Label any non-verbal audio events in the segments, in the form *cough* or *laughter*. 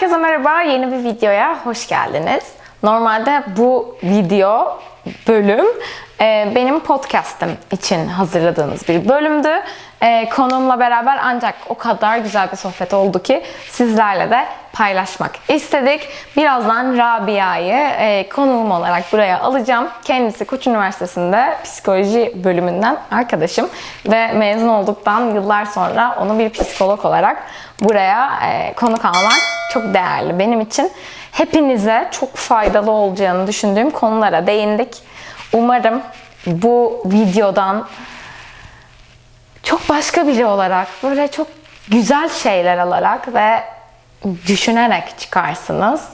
Herkese merhaba, yeni bir videoya hoş geldiniz. Normalde bu video bölüm e, benim podcast'im için hazırladığınız bir bölümdü. E, konuğumla beraber ancak o kadar güzel bir sohbet oldu ki sizlerle de paylaşmak istedik. Birazdan Rabia'yı e, konuğum olarak buraya alacağım. Kendisi Koç Üniversitesi'nde psikoloji bölümünden arkadaşım ve mezun olduktan yıllar sonra onu bir psikolog olarak buraya konuk almak çok değerli benim için. Hepinize çok faydalı olacağını düşündüğüm konulara değindik. Umarım bu videodan çok başka biri olarak, böyle çok güzel şeyler alarak ve düşünerek çıkarsınız.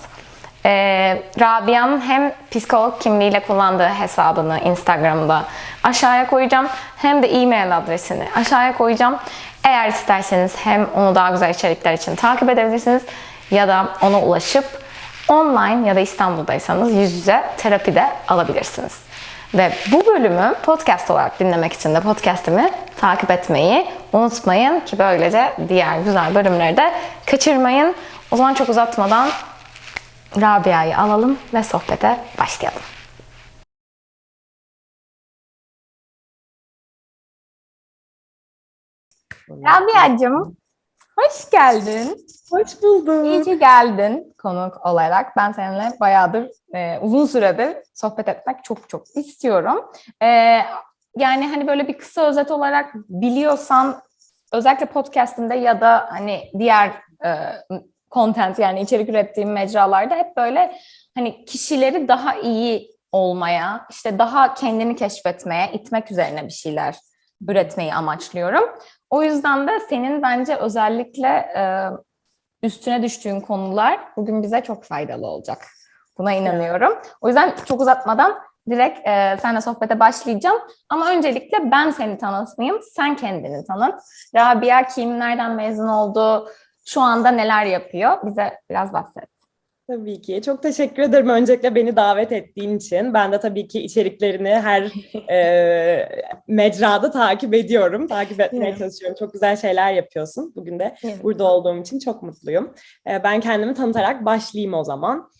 Ee, Rabia'nın hem psikolog kimliğiyle kullandığı hesabını Instagram'da aşağıya koyacağım hem de e-mail adresini aşağıya koyacağım. Eğer isterseniz hem onu daha güzel içerikler için takip edebilirsiniz ya da ona ulaşıp online ya da İstanbul'daysanız yüz yüze terapi de alabilirsiniz. Ve bu bölümü podcast olarak dinlemek için de podcastimi takip etmeyi unutmayın ki böylece diğer güzel bölümleri de kaçırmayın. O zaman çok uzatmadan Rabia'yı alalım ve sohbete başlayalım. Rabia'cığım hoş geldin. Hoş buldum. İyi ki geldin konuk olarak. Ben seninle bayağıdır, e, uzun süredir sohbet etmek çok çok istiyorum. E, yani hani böyle bir kısa özet olarak biliyorsan özellikle podcast'inde ya da hani diğer e, content yani içerik ürettiğim mecralarda hep böyle hani kişileri daha iyi olmaya, işte daha kendini keşfetmeye, itmek üzerine bir şeyler üretmeyi amaçlıyorum. O yüzden de senin bence özellikle e, üstüne düştüğün konular bugün bize çok faydalı olacak. Buna inanıyorum. O yüzden çok uzatmadan direkt e, seninle sohbete başlayacağım. Ama öncelikle ben seni tanıtmayayım, sen kendini tanıt. Rabia kim, nereden mezun oldu, şu anda neler yapıyor? Bize biraz bahset. Tabii ki. Çok teşekkür ederim öncelikle beni davet ettiğin için. Ben de tabii ki içeriklerini her *laughs* e, mecrada takip ediyorum. Takip etmeye Evet. çalışıyorum. Çok güzel şeyler yapıyorsun. Bugün de Evet. burada olduğum için çok mutluyum. E, ben kendimi tanıtarak başlayayım o zaman.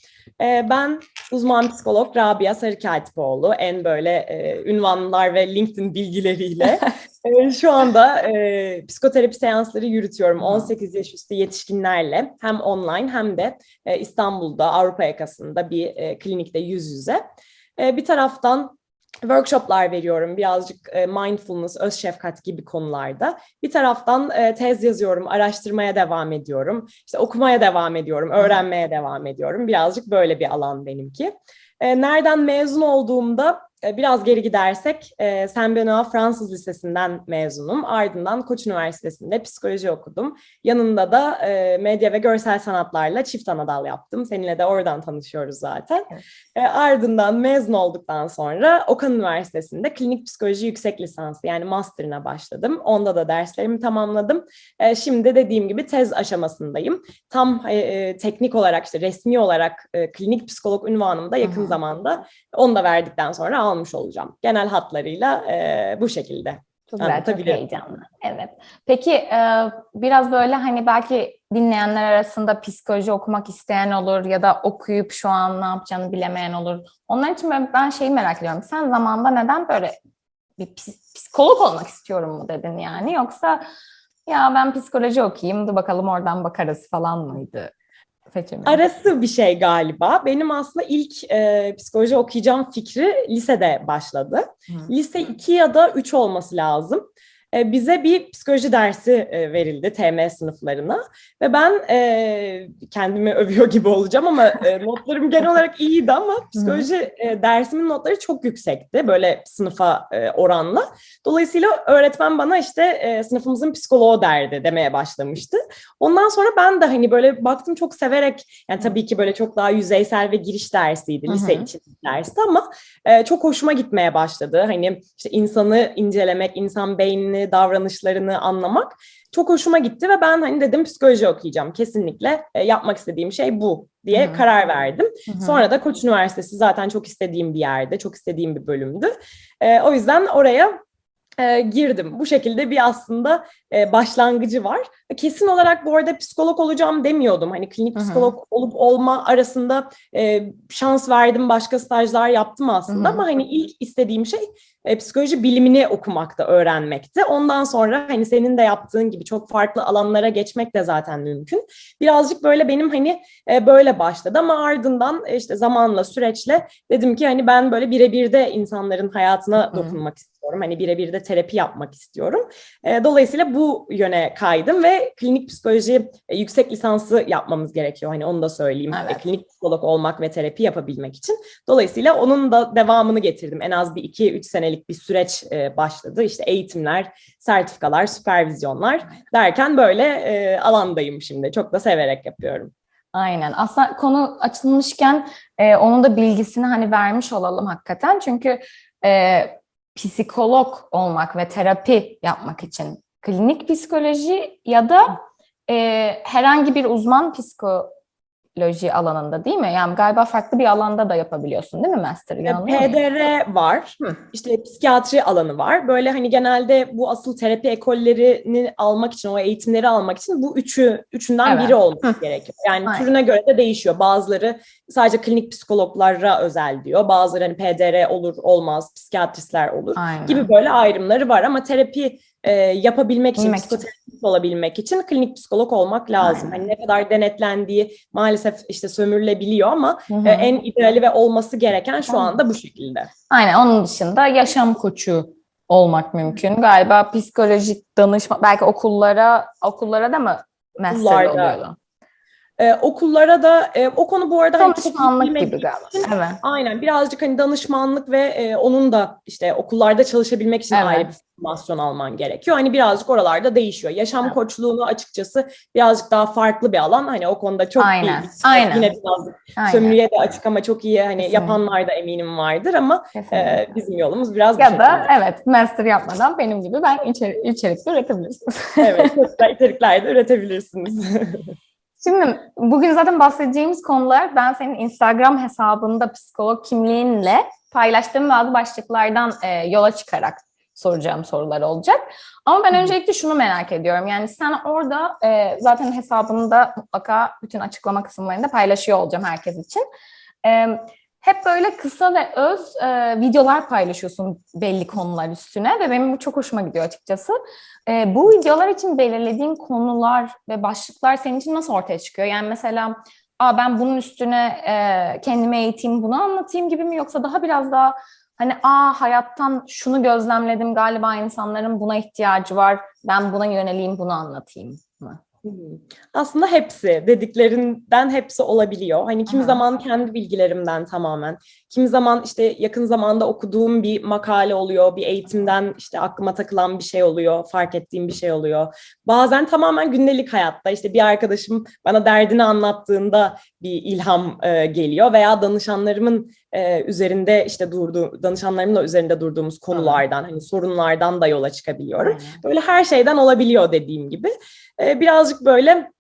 E, ben uzman psikolog Rabia Sarıkatipoğlu. En böyle e, ünvanlar ve LinkedIn bilgileriyle *laughs* e, şu anda e, psikoterapi seansları yürütüyorum. 18 yaş üstü yetişkinlerle hem online hem de e, İstanbul'da Avrupa yakasında bir e, klinikte yüz yüze. E, bir taraftan workshoplar veriyorum birazcık e, mindfulness, öz şefkat gibi konularda. Bir taraftan e, tez yazıyorum, araştırmaya devam ediyorum. İşte okumaya devam ediyorum, öğrenmeye devam ediyorum. Birazcık böyle bir alan benimki. E, nereden mezun olduğumda biraz geri gidersek e, Saint Benoît Fransız Lisesi'nden mezunum. Ardından Koç Üniversitesi'nde psikoloji okudum. Yanında da e, medya ve görsel sanatlarla çift anadal yaptım. Seninle de oradan tanışıyoruz zaten. Evet. E, ardından mezun olduktan sonra Okan Üniversitesi'nde klinik psikoloji yüksek lisansı yani master'ına başladım. Onda da derslerimi tamamladım. E, şimdi dediğim gibi tez aşamasındayım. Tam e, e, teknik olarak işte resmi olarak e, klinik psikolog unvanımı da yakın Hı hı. zamanda onu da verdikten sonra almış olacağım. Genel hatlarıyla e, bu şekilde. Çok güzel, çok heyecanlı. Evet. Peki e, biraz böyle hani belki dinleyenler arasında psikoloji okumak isteyen olur ya da okuyup şu an ne yapacağını bilemeyen olur. Onlar için ben, şeyi merak ediyorum. Sen zamanında neden böyle bir psikolog olmak istiyorum mu dedin yani? Yoksa ya ben psikoloji okuyayım, dur bakalım oradan bakarız falan mıydı seçimin? Arası bir şey galiba. Benim aslında ilk e, psikoloji okuyacağım fikri lisede başladı. Hı. Lise 2 ya da 3 olması lazım. E, bize bir psikoloji dersi e, verildi TM sınıflarına ve ben e, kendimi övüyor gibi olacağım ama *laughs* notlarım genel olarak iyiydi ama psikoloji dersimin notları çok yüksekti böyle sınıfa oranla. Dolayısıyla öğretmen bana işte sınıfımızın psikoloğu derdi demeye başlamıştı. Ondan sonra ben de hani böyle baktım çok severek yani tabii ki böyle çok daha yüzeysel ve giriş dersiydi lise için dersti ama çok hoşuma gitmeye başladı. Hani işte insanı incelemek, insan beynini, davranışlarını anlamak çok hoşuma gitti ve ben hani dedim psikoloji okuyacağım. Kesinlikle e, yapmak istediğim şey bu diye Hı hı. karar verdim. Hı hı. Sonra da Koç Üniversitesi zaten çok istediğim bir yerde, çok istediğim bir bölümdü. E, o yüzden oraya e, girdim. Bu şekilde bir aslında e, başlangıcı var. Kesin olarak bu arada psikolog olacağım demiyordum. Hani klinik Hı hı. psikolog olup olma arasında e, şans verdim, başka stajlar yaptım aslında Hı hı. ama hani ilk istediğim şey e, psikoloji bilimini okumakta, öğrenmekti. Ondan sonra hani senin de yaptığın gibi çok farklı alanlara geçmek de zaten mümkün. Birazcık böyle benim hani e, böyle başladı ama ardından e, işte zamanla, süreçle dedim ki hani ben böyle birebir de insanların hayatına Hı. dokunmak istiyorum. Hani birebir de terapi yapmak istiyorum. E, dolayısıyla bu yöne kaydım ve klinik psikoloji e, yüksek lisansı yapmamız gerekiyor. Hani onu da söyleyeyim. Evet. E, klinik psikolog olmak ve terapi yapabilmek için. Dolayısıyla onun da devamını getirdim. En az bir 2-3 senelik bir süreç e, başladı. İşte eğitimler, sertifikalar, süpervizyonlar derken böyle e, alandayım şimdi. Çok da severek yapıyorum. Aynen. Aslında konu açılmışken e, onun da bilgisini hani vermiş olalım hakikaten. Çünkü e, psikolog olmak ve terapi yapmak için klinik psikoloji ya da e, herhangi bir uzman psikoloji alanında değil mi? Yani galiba farklı bir alanda da yapabiliyorsun değil mi master? PDR var, Hı. işte psikiyatri alanı var. Böyle hani genelde bu asıl terapi ekollerini almak için, o eğitimleri almak için bu üçü üçünden Evet. biri olması gerekiyor. Yani Aynen. türüne göre de değişiyor. Bazıları sadece klinik psikologlara özel diyor. Bazıları hani PDR olur olmaz, psikiyatristler olur Aynen. gibi böyle ayrımları var ama terapi e, yapabilmek için, psikoterapist olabilmek için klinik psikolog olmak lazım. Aynen. Hani ne kadar denetlendiği maalesef işte sömürülebiliyor ama Hı hı. e, en ideali ve olması gereken şu anda bu şekilde. Aynen onun dışında yaşam koçu olmak mümkün. Galiba psikolojik danışma belki okullara okullara da mı Okullarda. oluyordu? Ee, okullara da e, o konu bu arada hani Danışmanlık bilmediğim gibi galiba. için- Evet. Aynen birazcık hani danışmanlık ve e, onun da işte okullarda çalışabilmek için Evet. ayrı bir formasyon alman gerekiyor. Hani birazcık oralarda değişiyor. Yaşam Evet. koçluğunu açıkçası birazcık daha farklı bir alan. Hani o konuda çok Aynen, iyi. aynen. Yine biraz Aynen. sömürüye de açık ama çok iyi hani Kesinlikle. yapanlar da eminim vardır ama Kesinlikle. e, bizim yolumuz biraz ya da şekilde. evet master yapmadan benim gibi ben içerik, içerikli üretebilirsiniz. Evet, *laughs* içerikler de üretebilirsiniz. *laughs* Şimdi bugün zaten bahsedeceğimiz konular ben senin Instagram hesabında psikolog kimliğinle paylaştığım bazı başlıklardan e, yola çıkarak soracağım sorular olacak. Ama ben öncelikle şunu merak ediyorum. Yani sen orada e, zaten hesabında mutlaka bütün açıklama kısımlarında paylaşıyor olacağım herkes için. E, hep böyle kısa ve öz e, videolar paylaşıyorsun belli konular üstüne ve benim bu çok hoşuma gidiyor açıkçası. E, bu videolar için belirlediğin konular ve başlıklar senin için nasıl ortaya çıkıyor? Yani mesela Aa, ben bunun üstüne e, kendime eğiteyim, bunu anlatayım gibi mi? Yoksa daha biraz daha hani aa hayattan şunu gözlemledim galiba insanların buna ihtiyacı var, ben buna yöneleyim, bunu anlatayım. Aslında hepsi dediklerinden hepsi olabiliyor. Hani kimi Aha. zaman kendi bilgilerimden tamamen, kimi zaman işte yakın zamanda okuduğum bir makale oluyor, bir eğitimden işte aklıma takılan bir şey oluyor, fark ettiğim bir şey oluyor. Bazen tamamen gündelik hayatta işte bir arkadaşım bana derdini anlattığında bir ilham e, geliyor veya danışanlarımın e, üzerinde işte durduğu, danışanlarımla üzerinde durduğumuz konulardan, hani sorunlardan da yola çıkabiliyorum. Böyle her şeyden olabiliyor dediğim gibi. Ee, birazcık böyle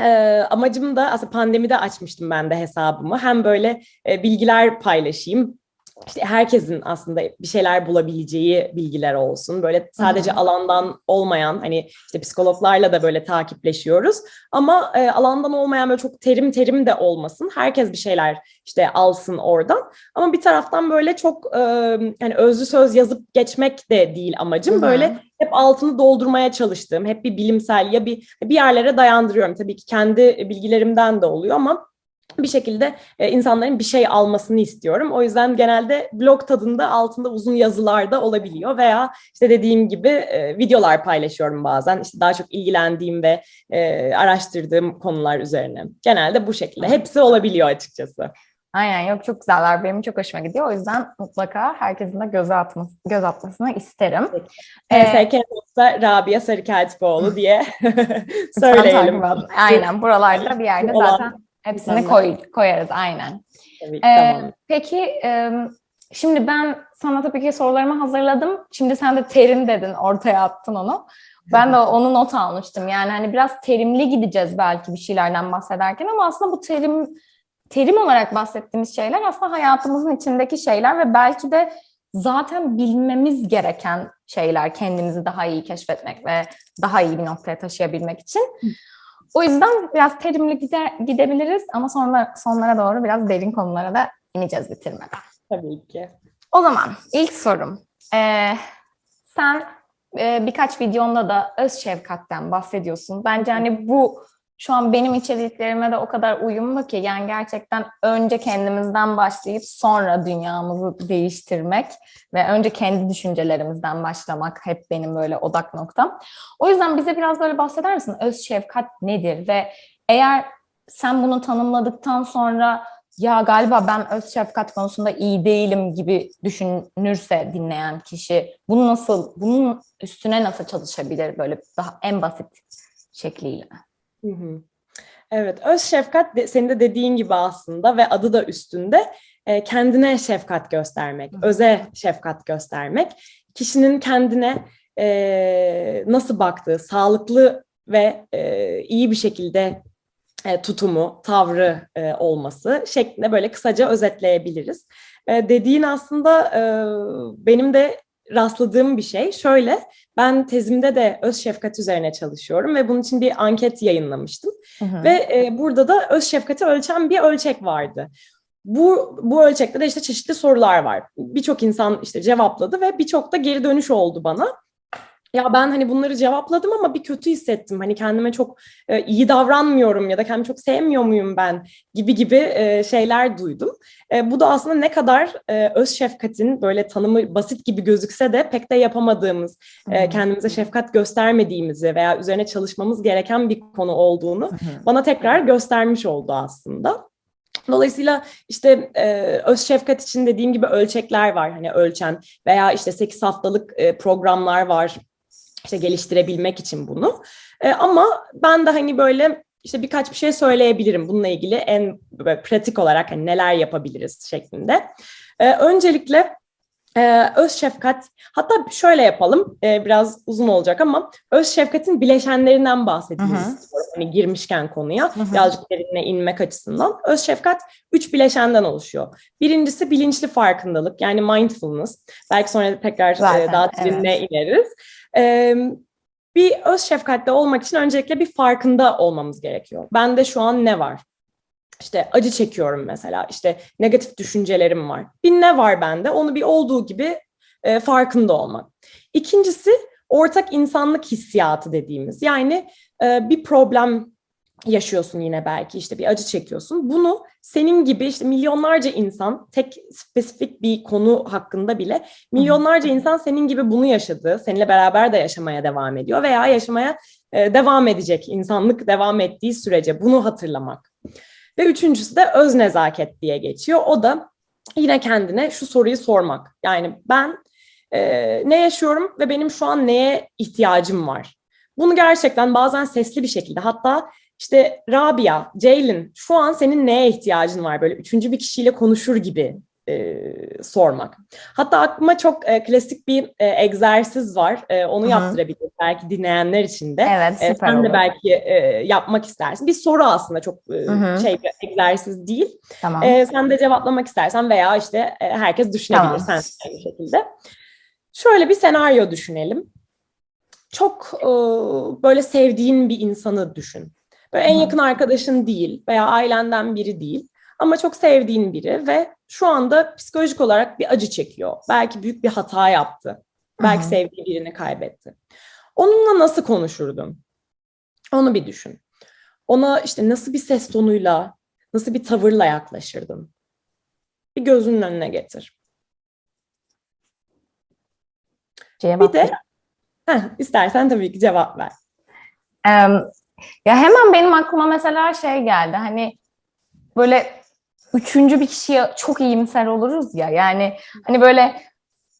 e, amacım da aslında pandemide açmıştım ben de hesabımı. Hem böyle e, bilgiler paylaşayım. İşte herkesin aslında bir şeyler bulabileceği bilgiler olsun. Böyle sadece hı. alandan olmayan hani işte psikologlarla da böyle takipleşiyoruz. Ama e, alandan olmayan böyle çok terim terim de olmasın. Herkes bir şeyler işte alsın oradan. Ama bir taraftan böyle çok e, yani özlü söz yazıp geçmek de değil amacım. Hı hı. Böyle hep altını doldurmaya çalıştığım, hep bir bilimsel ya bir bir yerlere dayandırıyorum. Tabii ki kendi bilgilerimden de oluyor ama bir şekilde e, insanların bir şey almasını istiyorum. O yüzden genelde blog tadında altında uzun yazılar da olabiliyor veya işte dediğim gibi e, videolar paylaşıyorum bazen. İşte daha çok ilgilendiğim ve e, araştırdığım konular üzerine. Genelde bu şekilde. Hepsi olabiliyor açıkçası. Aynen yok çok güzeller. Benim çok hoşuma gidiyor. O yüzden mutlaka herkesin de göz, atması, göz atmasını isterim. Ee, TSK Not'ta Rabia Sarıkeltipoğlu diye *laughs* *laughs* söyleyelim. Aynen buralarda bir yerde zaten hepsini koy, koyarız aynen. Tabii, Ee, tamam. Peki e, şimdi ben sana tabii ki sorularımı hazırladım. Şimdi sen de terim dedin, ortaya attın onu. Ben de onu not almıştım. Yani hani biraz terimli gideceğiz belki bir şeylerden bahsederken ama aslında bu terim terim olarak bahsettiğimiz şeyler aslında hayatımızın içindeki şeyler ve belki de zaten bilmemiz gereken şeyler kendimizi daha iyi keşfetmek ve daha iyi bir noktaya taşıyabilmek için. O yüzden biraz terimli gider, gidebiliriz ama sonra sonlara doğru biraz derin konulara da ineceğiz bitirmeden. Tabii ki. O zaman ilk sorum. Ee, sen e, birkaç videonda da öz şefkatten bahsediyorsun. Bence hani bu şu an benim içeriklerime de o kadar uyumlu ki yani gerçekten önce kendimizden başlayıp sonra dünyamızı değiştirmek ve önce kendi düşüncelerimizden başlamak hep benim böyle odak noktam. O yüzden bize biraz böyle bahseder misin? Öz şefkat nedir ve eğer sen bunu tanımladıktan sonra ya galiba ben öz şefkat konusunda iyi değilim gibi düşünürse dinleyen kişi bunu nasıl, bunun üstüne nasıl çalışabilir böyle daha en basit şekliyle? Hı hı. Evet, öz şefkat de, senin de dediğin gibi aslında ve adı da üstünde e, kendine şefkat göstermek, öze şefkat göstermek. Kişinin kendine e, nasıl baktığı, sağlıklı ve e, iyi bir şekilde e, tutumu, tavrı e, olması şeklinde böyle kısaca özetleyebiliriz. E, dediğin aslında e, benim de rastladığım bir şey. Şöyle, ben tezimde de öz şefkat üzerine çalışıyorum ve bunun için bir anket yayınlamıştım. Hı hı. Ve e, burada da öz şefkati ölçen bir ölçek vardı. Bu, bu ölçekte de işte çeşitli sorular var. Birçok insan işte cevapladı ve birçok da geri dönüş oldu bana. Ya ben hani bunları cevapladım ama bir kötü hissettim. Hani kendime çok e, iyi davranmıyorum ya da kendimi çok sevmiyor muyum ben gibi gibi e, şeyler duydum. E, bu da aslında ne kadar e, öz şefkatin böyle tanımı basit gibi gözükse de pek de yapamadığımız, e, kendimize şefkat göstermediğimizi veya üzerine çalışmamız gereken bir konu olduğunu bana tekrar göstermiş oldu aslında. Dolayısıyla işte e, öz şefkat için dediğim gibi ölçekler var hani ölçen veya işte 8 haftalık e, programlar var işte geliştirebilmek için bunu. E, ama ben de hani böyle işte birkaç bir şey söyleyebilirim bununla ilgili en pratik olarak hani neler yapabiliriz şeklinde. E, öncelikle e, öz şefkat hatta şöyle yapalım e, biraz uzun olacak ama öz şefkatin bileşenlerinden istiyorum. Hani girmişken konuya Hı hı. birazcık derinine inmek açısından. Öz şefkat üç bileşenden oluşuyor. Birincisi bilinçli farkındalık yani mindfulness. Belki sonra tekrar e, Zaten, daha derinine ineriz. E, bir öz şefkatli olmak için öncelikle bir farkında olmamız gerekiyor. Bende şu an ne var? İşte acı çekiyorum mesela. İşte negatif düşüncelerim var. Bir ne var bende? Onu bir olduğu gibi e, farkında olmak. İkincisi ortak insanlık hissiyatı dediğimiz. Yani e, bir problem yaşıyorsun yine belki işte bir acı çekiyorsun. Bunu senin gibi işte milyonlarca insan tek spesifik bir konu hakkında bile milyonlarca insan senin gibi bunu yaşadı. Seninle beraber de yaşamaya devam ediyor veya yaşamaya e, devam edecek insanlık devam ettiği sürece bunu hatırlamak. Ve üçüncüsü de öz nezaket diye geçiyor. O da yine kendine şu soruyu sormak. Yani ben e, ne yaşıyorum ve benim şu an neye ihtiyacım var? Bunu gerçekten bazen sesli bir şekilde hatta işte Rabia, Ceylin şu an senin neye ihtiyacın var böyle üçüncü bir kişiyle konuşur gibi e, sormak. Hatta aklıma çok e, klasik bir e, egzersiz var. E, onu Hı hı. yaptırabilirim belki dinleyenler için de. Evet E, süper sen de olur. belki e, yapmak istersin. Bir soru aslında çok e, şey bir egzersiz değil. Tamam. E, sen de cevaplamak istersen veya işte e, herkes düşünebilir Tamam. sen de aynı şekilde. Şöyle bir senaryo düşünelim. Çok e, böyle sevdiğin bir insanı düşün. Böyle en Hı hı. yakın arkadaşın değil veya ailenden biri değil ama çok sevdiğin biri ve şu anda psikolojik olarak bir acı çekiyor. Belki büyük bir hata yaptı. Belki Hı hı. sevdiği birini kaybetti. Onunla nasıl konuşurdun? Onu bir düşün. Ona işte nasıl bir ses tonuyla, nasıl bir tavırla yaklaşırdın? Bir gözünün önüne getir. Cevap Bir de heh, istersen tabii ki cevap ver. Em, ya hemen benim aklıma mesela şey geldi hani böyle üçüncü bir kişiye çok iyimser oluruz ya. Yani hani böyle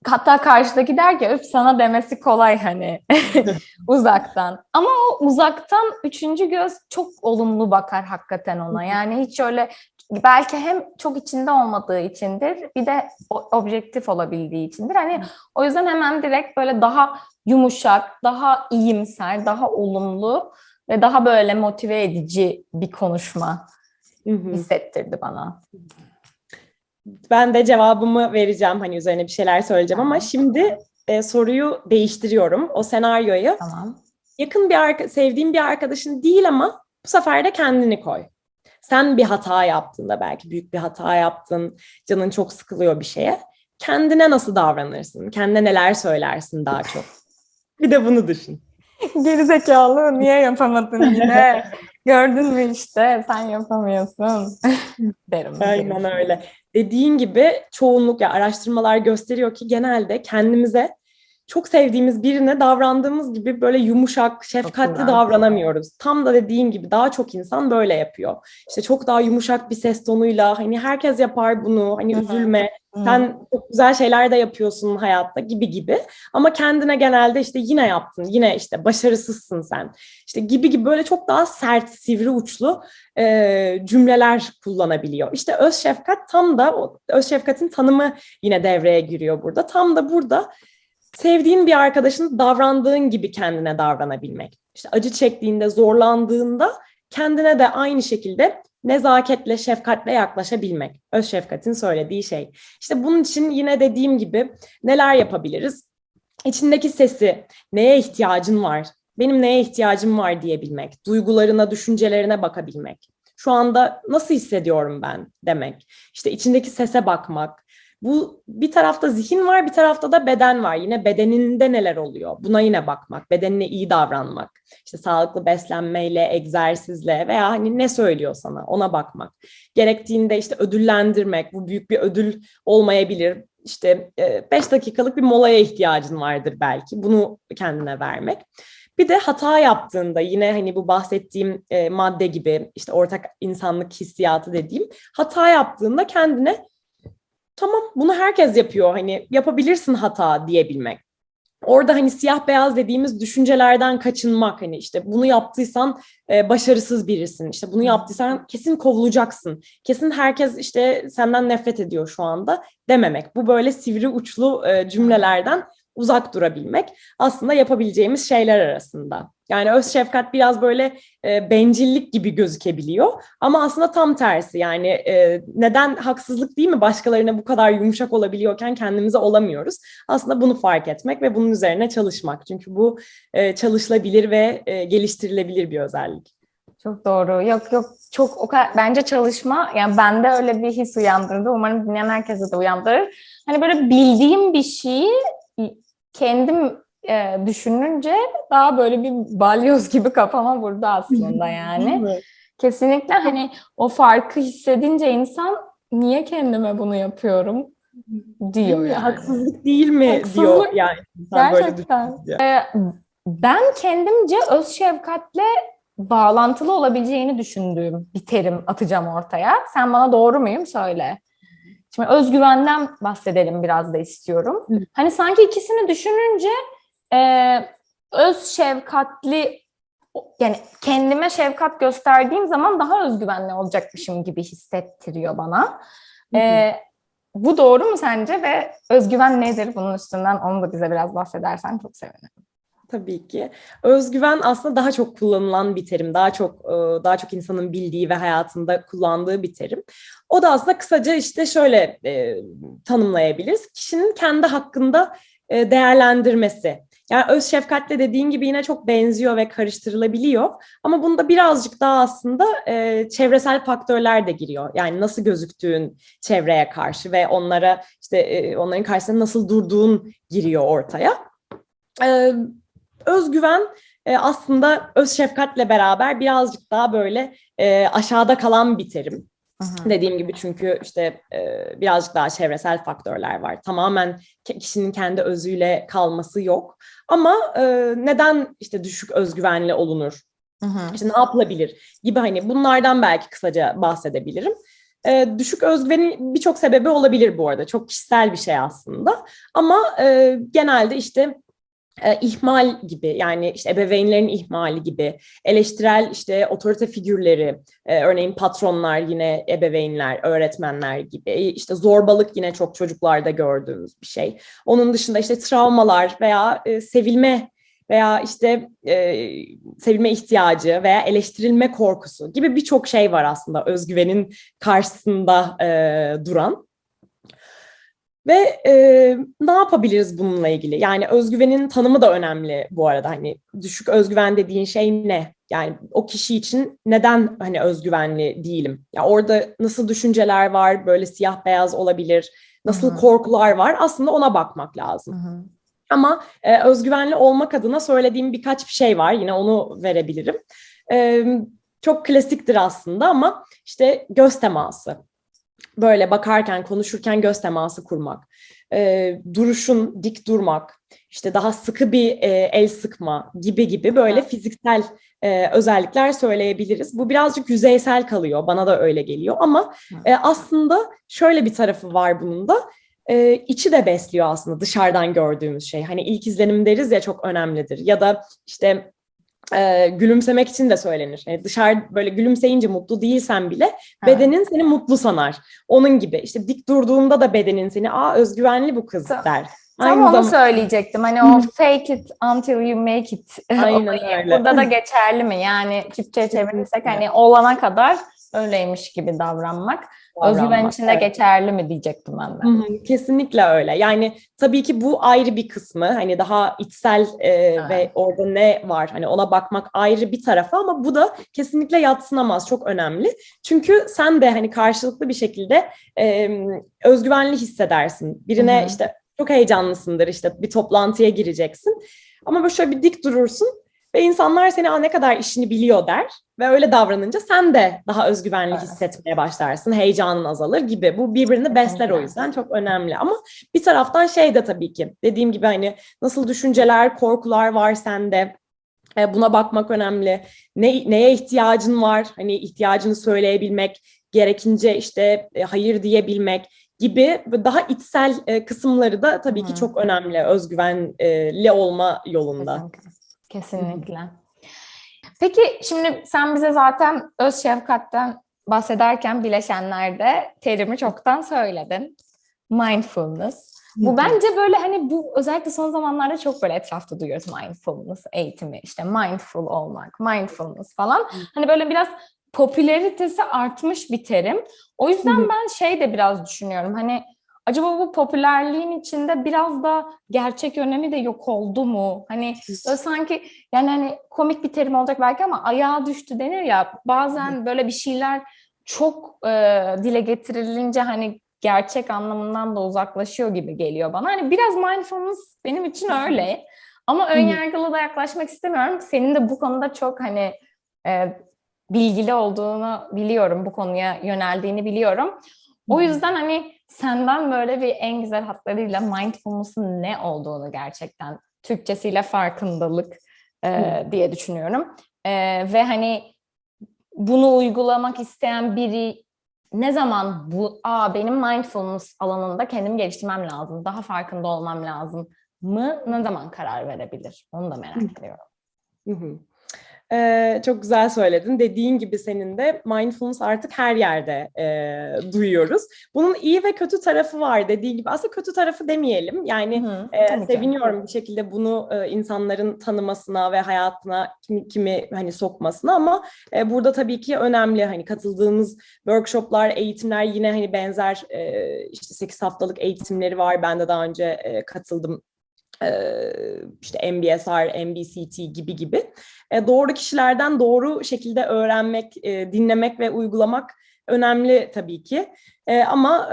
hatta karşıdaki der ki öp sana demesi kolay hani *laughs* uzaktan. Ama o uzaktan üçüncü göz çok olumlu bakar hakikaten ona. yani hiç öyle belki hem çok içinde olmadığı içindir bir de objektif olabildiği içindir. Hani o yüzden hemen direkt böyle daha yumuşak daha iyimser daha olumlu ve daha böyle motive edici bir konuşma. Hissettirdi bana. ben de cevabımı vereceğim hani üzerine bir şeyler söyleyeceğim ama şimdi e, soruyu değiştiriyorum. O senaryoyu Tamam. yakın bir arka, sevdiğin bir arkadaşın değil ama bu sefer de kendini koy. Sen bir hata yaptığında belki büyük bir hata yaptın, canın çok sıkılıyor bir şeye. Kendine nasıl davranırsın? Kendine neler söylersin daha çok? Bir de bunu düşün. Gerizekalı niye yapamadın yine? *laughs* Gördün mü işte sen yapamıyorsun *laughs* derim. Aynen öyle. Dediğin gibi çoğunluk ya araştırmalar gösteriyor ki genelde kendimize çok sevdiğimiz birine davrandığımız gibi böyle yumuşak, şefkatli davranamıyoruz. Tam da dediğin gibi daha çok insan böyle yapıyor. İşte çok daha yumuşak bir ses tonuyla hani herkes yapar bunu hani üzülme sen çok güzel şeyler de yapıyorsun hayatta gibi gibi. Ama kendine genelde işte yine yaptın, yine işte başarısızsın sen. İşte gibi gibi böyle çok daha sert, sivri uçlu e, cümleler kullanabiliyor. İşte öz şefkat tam da öz şefkatin tanımı yine devreye giriyor burada. Tam da burada sevdiğin bir arkadaşın davrandığın gibi kendine davranabilmek. İşte acı çektiğinde, zorlandığında kendine de aynı şekilde nezaketle, şefkatle yaklaşabilmek. Öz şefkatin söylediği şey. İşte bunun için yine dediğim gibi neler yapabiliriz? İçindeki sesi, neye ihtiyacın var? Benim neye ihtiyacım var diyebilmek, duygularına, düşüncelerine bakabilmek. Şu anda nasıl hissediyorum ben demek. İşte içindeki sese bakmak. Bu bir tarafta zihin var, bir tarafta da beden var. Yine bedeninde neler oluyor? Buna yine bakmak, bedenine iyi davranmak. İşte sağlıklı beslenmeyle, egzersizle veya hani ne söylüyor sana ona bakmak. Gerektiğinde işte ödüllendirmek, bu büyük bir ödül olmayabilir. İşte 5 dakikalık bir molaya ihtiyacın vardır belki. Bunu kendine vermek. Bir de hata yaptığında yine hani bu bahsettiğim e, madde gibi işte ortak insanlık hissiyatı dediğim hata yaptığında kendine tamam bunu herkes yapıyor. Hani yapabilirsin hata diyebilmek. Orada hani siyah beyaz dediğimiz düşüncelerden kaçınmak hani işte bunu yaptıysan e, başarısız birisin. İşte bunu yaptıysan kesin kovulacaksın. Kesin herkes işte senden nefret ediyor şu anda dememek. Bu böyle sivri uçlu e, cümlelerden uzak durabilmek aslında yapabileceğimiz şeyler arasında. Yani öz şefkat biraz böyle e, bencillik gibi gözükebiliyor ama aslında tam tersi yani e, neden haksızlık değil mi başkalarına bu kadar yumuşak olabiliyorken kendimize olamıyoruz. Aslında bunu fark etmek ve bunun üzerine çalışmak çünkü bu e, çalışılabilir ve e, geliştirilebilir bir özellik. Çok doğru. Yok yok çok o kadar bence çalışma yani bende öyle bir his uyandırdı. Umarım dinleyen herkese de uyandırır. Hani böyle bildiğim bir şeyi kendim e, düşününce daha böyle bir balyoz gibi kafama vurdu aslında *laughs* yani. Kesinlikle hani o farkı hissedince insan niye kendime bunu yapıyorum diyor yani. Haksızlık değil mi Haksızlık. diyor yani. insan böyle Gerçekten. düşününce. Ee, ben kendimce öz şefkatle bağlantılı olabileceğini düşündüğüm bir terim atacağım ortaya. Sen bana doğru muyum söyle. Şimdi özgüvenden bahsedelim biraz da istiyorum. Hı. Hani sanki ikisini düşününce e, öz şefkatli yani kendime şefkat gösterdiğim zaman daha özgüvenli olacakmışım gibi hissettiriyor bana. Hı hı. E, bu doğru mu sence ve özgüven nedir bunun üstünden onu da bize biraz bahsedersen çok sevinirim. Tabii ki. Özgüven aslında daha çok kullanılan bir terim. Daha çok e, daha çok insanın bildiği ve hayatında kullandığı bir terim. O da aslında kısaca işte şöyle e, tanımlayabiliriz. Kişinin kendi hakkında e, değerlendirmesi. Yani öz şefkatle dediğin gibi yine çok benziyor ve karıştırılabiliyor. Ama bunda birazcık daha aslında e, çevresel faktörler de giriyor. Yani nasıl gözüktüğün çevreye karşı ve onlara işte e, onların karşısında nasıl durduğun giriyor ortaya. E, özgüven e, aslında öz şefkatle beraber birazcık daha böyle e, aşağıda kalan bir terim. Dediğim gibi çünkü işte e, birazcık daha çevresel faktörler var. Tamamen kişinin kendi özüyle kalması yok. Ama e, neden işte düşük özgüvenli olunur? İşte ne yapılabilir gibi hani bunlardan belki kısaca bahsedebilirim. E, düşük özgüvenin birçok sebebi olabilir bu arada. Çok kişisel bir şey aslında. Ama e, genelde işte e, ihmal gibi yani işte ebeveynlerin ihmali gibi eleştirel işte otorite figürleri e, örneğin patronlar yine ebeveynler öğretmenler gibi işte zorbalık yine çok çocuklarda gördüğümüz bir şey onun dışında işte travmalar veya e, sevilme veya işte e, sevilme ihtiyacı veya eleştirilme korkusu gibi birçok şey var aslında özgüvenin karşısında e, duran. Ve e, ne yapabiliriz bununla ilgili? Yani özgüvenin tanımı da önemli bu arada. Hani düşük özgüven dediğin şey ne? Yani o kişi için neden hani özgüvenli değilim? Ya orada nasıl düşünceler var? Böyle siyah beyaz olabilir. Nasıl Hı hı. korkular var? Aslında ona bakmak lazım. Ama e, özgüvenli olmak adına söylediğim birkaç bir şey var. Yine onu verebilirim. E, çok klasiktir aslında ama işte göz teması. Böyle bakarken, konuşurken göz teması kurmak. E, duruşun dik durmak. işte daha sıkı bir e, el sıkma gibi gibi böyle fiziksel e, özellikler söyleyebiliriz. Bu birazcık yüzeysel kalıyor. Bana da öyle geliyor ama e, aslında şöyle bir tarafı var bunun da e, içi de besliyor aslında dışarıdan gördüğümüz şey. Hani ilk izlenim deriz ya çok önemlidir. Ya da işte e, gülümsemek için de söylenir. Yani dışarı böyle gülümseyince mutlu değilsen bile bedenin seni mutlu sanar. Onun gibi işte dik durduğunda da bedenin seni aa özgüvenli bu kız Tam- der. Tam Aynı onu söyleyecektim. Hani o fake it until you make it. *laughs* Aynen öyle. Burada da *laughs* geçerli mi? Yani Türkçe'ye çevirirsek hani olana kadar öyleymiş gibi davranmak. Özgüven için de geçerli mi diyecektim ben de. Kesinlikle öyle. Yani tabii ki bu ayrı bir kısmı. Hani daha içsel e, ve orada ne var? Hani ona bakmak ayrı bir tarafı ama bu da kesinlikle yatsınamaz. Çok önemli. Çünkü sen de hani karşılıklı bir şekilde e, özgüvenli hissedersin. Birine Hı hı. işte çok heyecanlısındır işte bir toplantıya gireceksin. Ama böyle şöyle bir dik durursun ve insanlar seni Aa, ne kadar işini biliyor der ve öyle davranınca sen de daha özgüvenli Evet. hissetmeye başlarsın. Heyecanın azalır gibi. Bu birbirini besler o yüzden çok önemli. Ama bir taraftan şey de tabii ki dediğim gibi hani nasıl düşünceler, korkular var sende. E, Buna bakmak önemli. Ne, neye ihtiyacın var? Hani ihtiyacını söyleyebilmek, gerekince işte e, hayır diyebilmek gibi daha içsel e, kısımları da tabii ki çok önemli özgüvenli olma yolunda. Kesinlikle. Kesinlikle. Peki şimdi sen bize zaten öz şefkatten bahsederken bileşenlerde terimi çoktan söyledin. Mindfulness. Bu bence böyle hani bu özellikle son zamanlarda çok böyle etrafta duyuyoruz mindfulness eğitimi işte mindful olmak, mindfulness falan. Hani böyle biraz popülaritesi artmış bir terim. O yüzden ben şey de biraz düşünüyorum hani acaba bu popülerliğin içinde biraz da gerçek önemi de yok oldu mu? Hani böyle sanki yani hani komik bir terim olacak belki ama ayağa düştü denir ya bazen böyle bir şeyler çok e, dile getirilince hani gerçek anlamından da uzaklaşıyor gibi geliyor bana. Hani biraz mindfulness benim için öyle. Ama ön yargılı da yaklaşmak istemiyorum. Senin de bu konuda çok hani e, bilgili olduğunu biliyorum. Bu konuya yöneldiğini biliyorum. O yüzden hani senden böyle bir en güzel hatlarıyla mindfulness'ın ne olduğunu gerçekten Türkçesiyle farkındalık e, diye düşünüyorum. E, ve hani bunu uygulamak isteyen biri ne zaman bu aa benim mindfulness alanında kendimi geliştirmem lazım, daha farkında olmam lazım mı ne zaman karar verebilir? Onu da merak ediyorum. Hı hı. Ee, çok güzel söyledin. Dediğin gibi senin de mindfulness artık her yerde e, duyuyoruz. Bunun iyi ve kötü tarafı var dediğin gibi. Aslında kötü tarafı demeyelim. Yani Hı e, ki. seviniyorum bir şekilde bunu e, insanların tanımasına ve hayatına kimi, kimi hani sokmasına ama e, burada tabii ki önemli hani katıldığımız workshoplar, eğitimler yine hani benzer e, işte 8 haftalık eğitimleri var. Ben de daha önce e, katıldım işte MBSR, MBCT gibi gibi E, doğru kişilerden doğru şekilde öğrenmek, e, dinlemek ve uygulamak önemli tabii ki. E, ama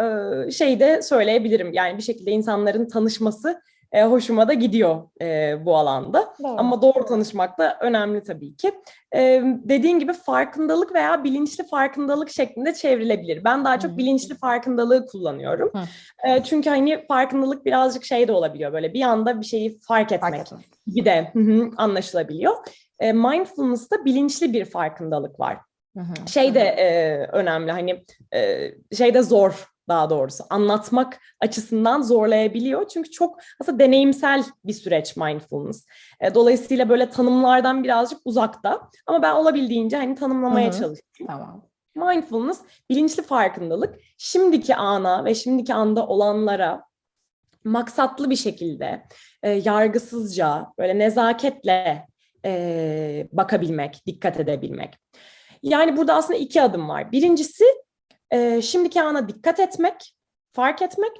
e, şey de söyleyebilirim yani bir şekilde insanların tanışması e, hoşuma da gidiyor e, bu alanda. Doğru. Ama doğru tanışmak da önemli tabii ki. Ee, dediğin gibi farkındalık veya bilinçli farkındalık şeklinde çevrilebilir. Ben daha çok bilinçli farkındalığı kullanıyorum. Hı. Ee, çünkü hani farkındalık birazcık şey de olabiliyor böyle bir anda bir şeyi fark etmek Fark etmek. gibi de hı hı, anlaşılabiliyor. Ee, mindfulness'ta bilinçli bir farkındalık var Hı hı. şey de e, önemli hani e, şey de zor daha doğrusu anlatmak açısından zorlayabiliyor. Çünkü çok aslında deneyimsel bir süreç mindfulness. E, dolayısıyla böyle tanımlardan birazcık uzakta ama ben olabildiğince hani tanımlamaya Hı hı. çalışıyorum. Tamam. Mindfulness bilinçli farkındalık şimdiki ana ve şimdiki anda olanlara maksatlı bir şekilde e, yargısızca böyle nezaketle e, bakabilmek, dikkat edebilmek. Yani burada aslında iki adım var. Birincisi e, şimdiki ana dikkat etmek, fark etmek.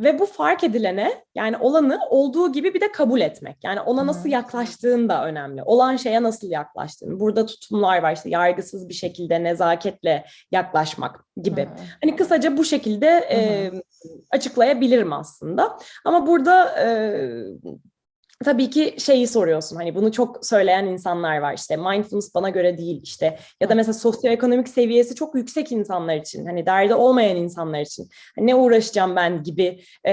Ve bu fark edilene yani olanı olduğu gibi bir de kabul etmek. Yani ona nasıl Hı. yaklaştığın da önemli. Olan şeye nasıl yaklaştığın. Burada tutumlar var işte yargısız bir şekilde nezaketle yaklaşmak gibi. Hı. Hani kısaca bu şekilde e, açıklayabilirim aslında. Ama burada e, tabii ki şeyi soruyorsun. Hani bunu çok söyleyen insanlar var. İşte mindfulness bana göre değil işte ya da mesela sosyoekonomik seviyesi çok yüksek insanlar için. Hani derdi olmayan insanlar için. Hani ne uğraşacağım ben gibi e,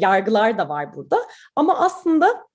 yargılar da var burada. Ama aslında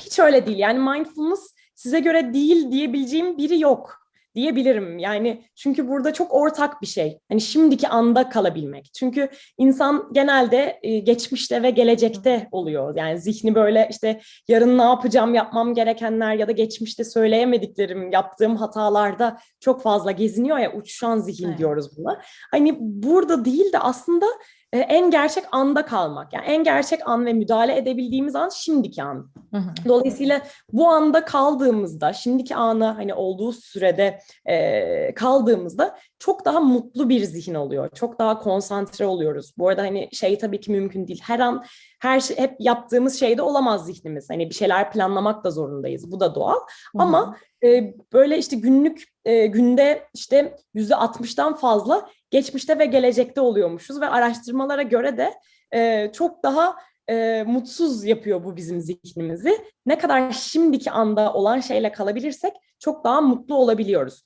hiç öyle değil. Yani mindfulness size göre değil diyebileceğim biri yok diyebilirim. Yani çünkü burada çok ortak bir şey. Hani şimdiki anda kalabilmek. Çünkü insan genelde e, geçmişte ve gelecekte oluyor. Yani zihni böyle işte yarın ne yapacağım, yapmam gerekenler ya da geçmişte söyleyemediklerim, yaptığım hatalarda çok fazla geziniyor ya uçuşan zihin Evet. diyoruz buna. Hani burada değil de aslında e, en gerçek anda kalmak. Yani en gerçek an ve müdahale edebildiğimiz an şimdiki an. Hı hı. Dolayısıyla bu anda kaldığımızda, şimdiki ana hani olduğu sürede e, kaldığımızda çok daha mutlu bir zihin oluyor. Çok daha konsantre oluyoruz. Bu arada hani şey tabii ki mümkün değil. Her an her şey hep yaptığımız şeyde olamaz zihnimiz. Hani bir şeyler planlamak da zorundayız. Bu da doğal. Ama e, böyle işte günlük e, günde işte yüzde altmıştan fazla geçmişte ve gelecekte oluyormuşuz ve araştırmalara göre de e, çok daha e, mutsuz yapıyor bu bizim zihnimizi. Ne kadar şimdiki anda olan şeyle kalabilirsek çok daha mutlu olabiliyoruz.